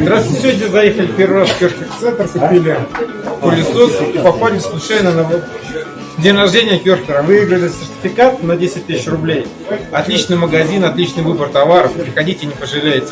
Здравствуйте, сегодня заехали первый раз в Керхер центр, купили пылесос и попали случайно на день рождения Керхера. Выиграли сертификат на 10 тысяч рублей. Отличный магазин, отличный выбор товаров. Приходите, не пожалеете.